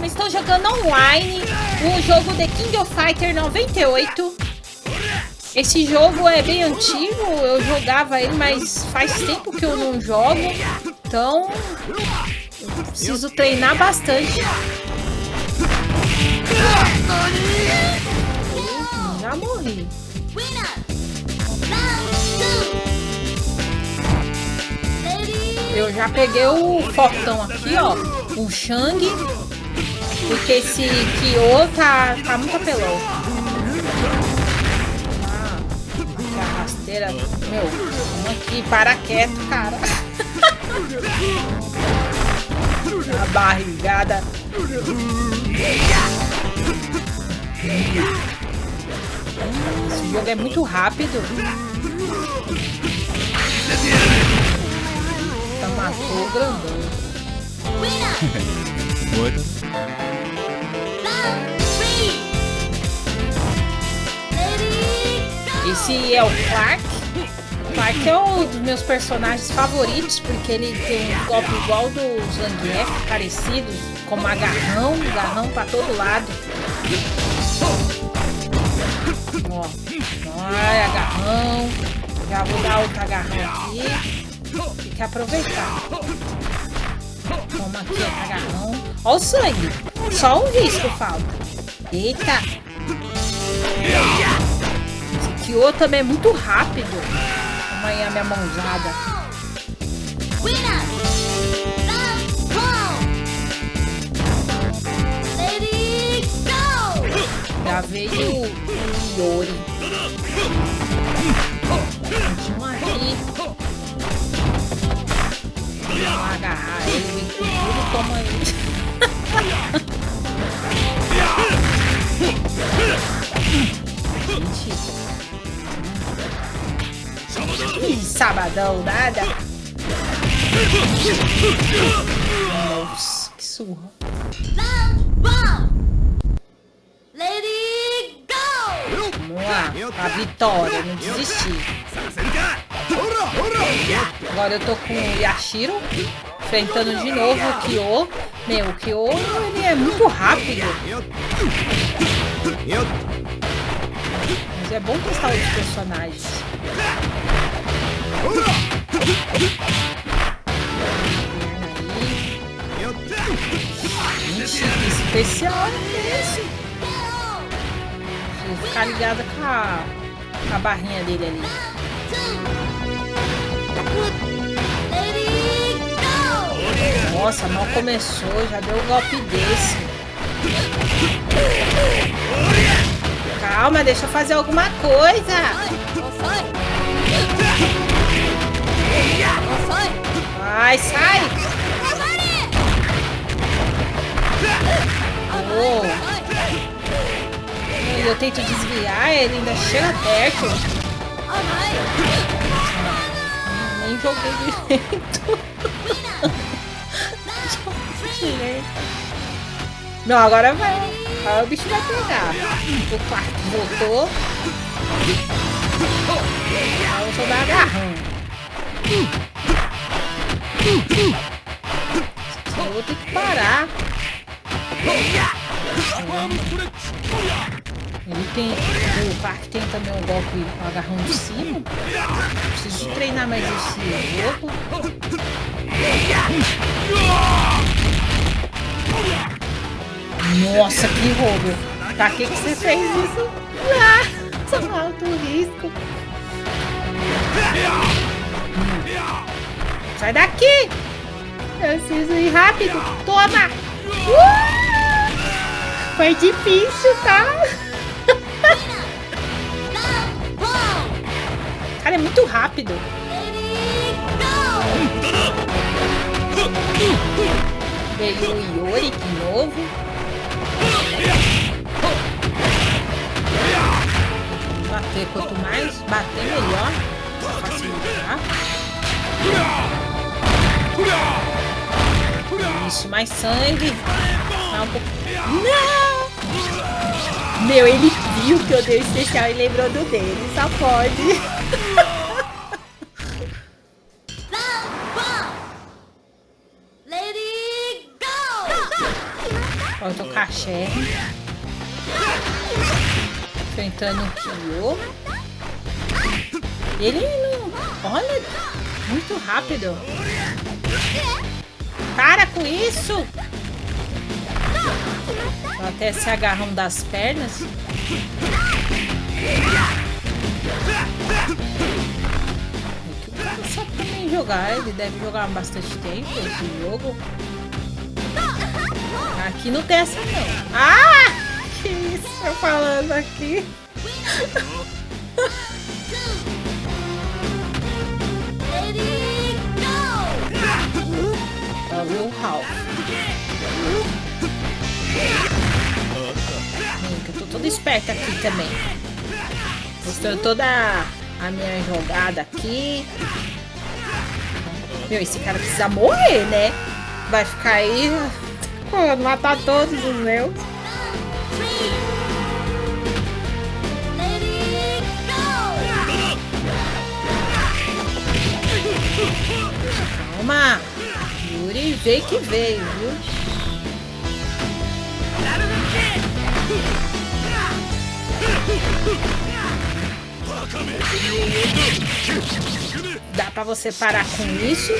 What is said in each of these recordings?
Doma. Estou jogando online o jogo The King of Fighter 98. Esse jogo é bem antigo, eu jogava ele, mas faz tempo que eu não jogo. Então, preciso treinar bastante. Já morri. Eu já peguei o fortão aqui, ó. O Shang. Porque esse Kyo tá, tá muito apelão. Ah, a rasteira. Meu, vamos aqui, para quieto, cara. a barrigada. Esse jogo é muito rápido. Tá matou o grandão. Esse é o Clark. O Clark é um dos meus personagens favoritos, porque ele tem um golpe igual dos Zangief, parecidos, como agarrão, agarrão pra todo lado. Ó, olha, agarrão. Já vou dar outro agarrão aqui. Tem que aproveitar. Toma aqui, agarrão. Olha o sangue. Só um risco falta. Eita. Esse Kyo também é muito rápido. Toma aí a minha mãozada. Já veio o Yori. Sabadão, nada. Nossa, que surra. Vamos lá, a vitória, não desistir. Agora eu tô com o Yashiro, enfrentando de novo o Kyo. Meu, o Kyo ele é muito rápido. Mas é bom testar outros personagens. Especial é esse? Vou ficar ligada com a, com a barrinha dele ali. Nossa, mal começou, já deu um golpe desse. Calma, deixa eu fazer alguma coisa. Vai, sai. Oh. Eu tento desviar, ele ainda chega perto. Nem joguei direito. Não, agora vai. Agora o bicho vai pegar. O quarto voltou. Vou dar agarrão. Eu vou ter que parar. Ele tem. O Clark tem também um golpe um agarrão de cima. Preciso treinar mais esse jogo. Nossa, que roubo! Pra que, que você fez isso? Ah, só alto risco. Sai daqui! Eu preciso ir rápido. Toma! Uh! Foi difícil, tá? Cara, é muito rápido. Veio o Yori de novo. Bater quanto mais bater melhor. Isso, mais sangue. Tá um pouco... Não! Meu, ele viu que eu dei especial e lembrou do dele. Só pode. Agora eu tô com. Enfrentando o Kyo. Ele não... Olha, muito rápido. Para com isso! Até se agarram das pernas. Sabe também jogar. Ele deve jogar bastante tempo esse jogo. Aqui não tem essa não. Ah! Que isso eu falando aqui. O Ralph. Eu tô toda esperta aqui também. Mostrando toda a minha jogada aqui. Meu, esse cara precisa morrer, né? Vai ficar aí... Matar todos os meus. Calma! Yuri veio que veio, viu? Dá pra você parar com isso?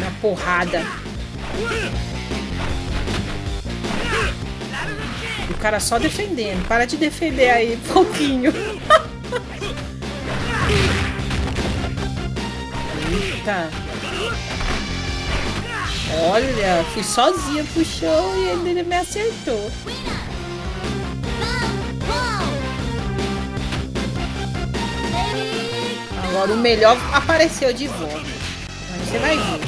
Na porrada. O cara só defendendo. Para de defender aí pouquinho. Eita. Olha, fui sozinha pro show e ele me acertou. Agora o melhor apareceu de volta. Você vai ver.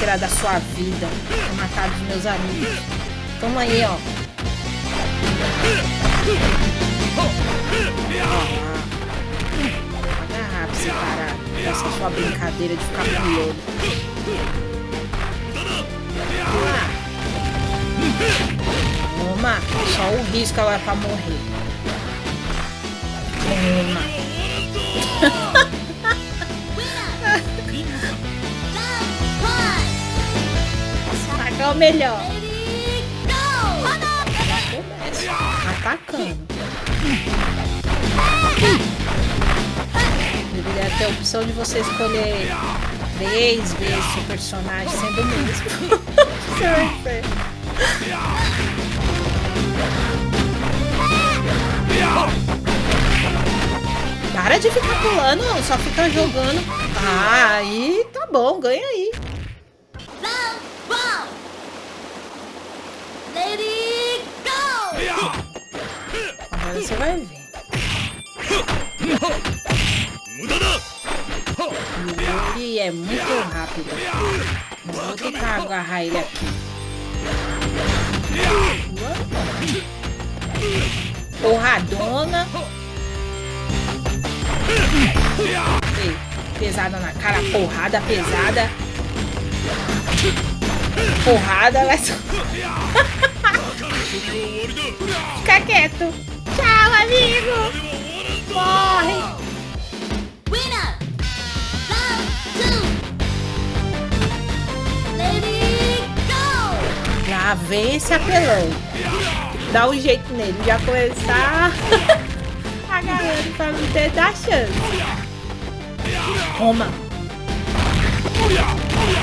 Será da sua vida? Matar os meus amigos. Toma aí, ó. Agarrar pra você parar essa sua brincadeira de ficar pulando. Toma, só o risco ela pra morrer. Toma. Atacar o melhor. Atacando. Deveria ter a opção de você escolher três vezes o personagem sendo o mesmo. Você vai ver. Para de ficar pulando, só fica jogando. Ah, aí tá bom, ganha aí. Agora você vai ver. Ele é muito rápido. Vou tentar agarrar ele aqui. Porradona. Pesada na cara, porrada pesada. Porrada, vai Fica quieto. Tchau, amigo. Lá vem esse apelão. Dá um jeito nele. Já começar agarrando pra não ter dar chance. Toma.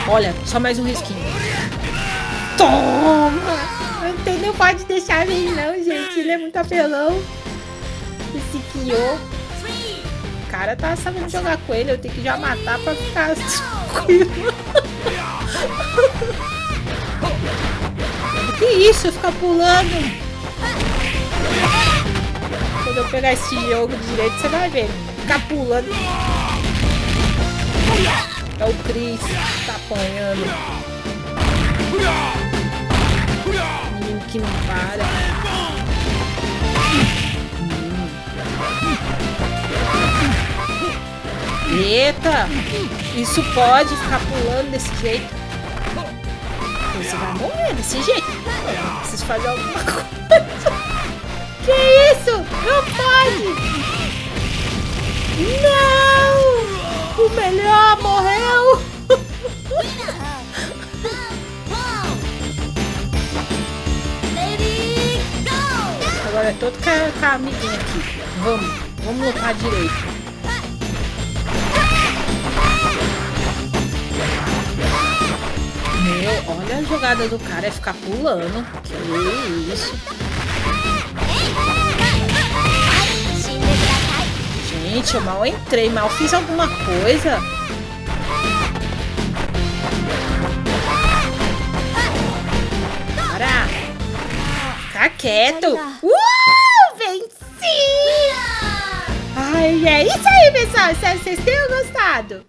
Olha, só mais um risquinho. Toma! Não tem, não pode deixar ele não, gente. Ele é muito apelão. Esse Kyo. O cara tá sabendo jogar com ele. Eu tenho que já matar pra ficar tranquilo. Que isso? Ficar pulando. Quando eu pegar esse jogo direito, você vai ver. Ficar pulando. É o Chris tá apanhando. Menino que não para. Eita! Isso pode ficar pulando desse jeito. Você vai morrer desse jeito. Preciso fazer alguma coisa. Que isso? Não pode! Não! O melhor morreu! Agora é todo com a amiguinha aqui. Vamos, vamos lutar direito. Meu, olha a jogada do cara é ficar pulando. Que isso. Gente, eu mal entrei, mal fiz alguma coisa. Para! Fica quieto! Uh! Venci! Ai, é isso aí, pessoal! Espero que vocês tenham gostado!